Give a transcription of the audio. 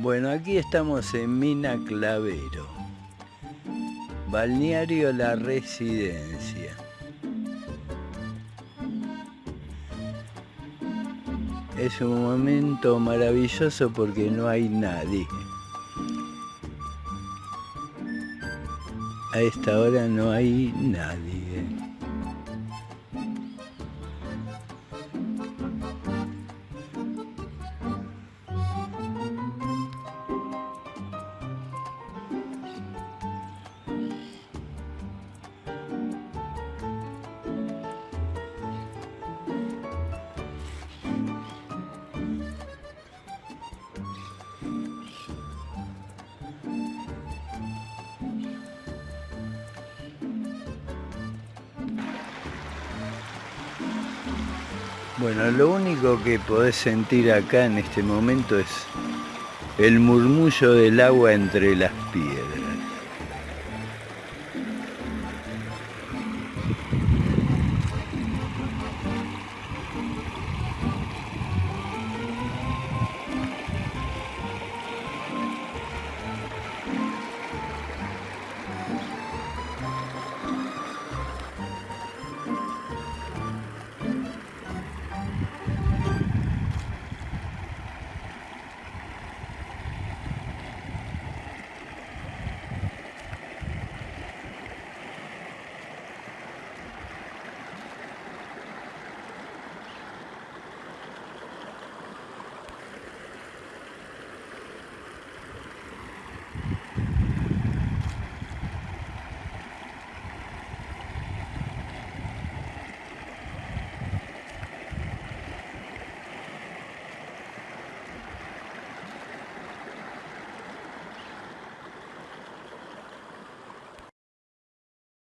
Bueno, aquí estamos en Mina Clavero, Balneario La Residencia. Es un momento maravilloso porque no hay nadie. A esta hora no hay nadie. Bueno, lo único que podés sentir acá en este momento es el murmullo del agua entre las piedras.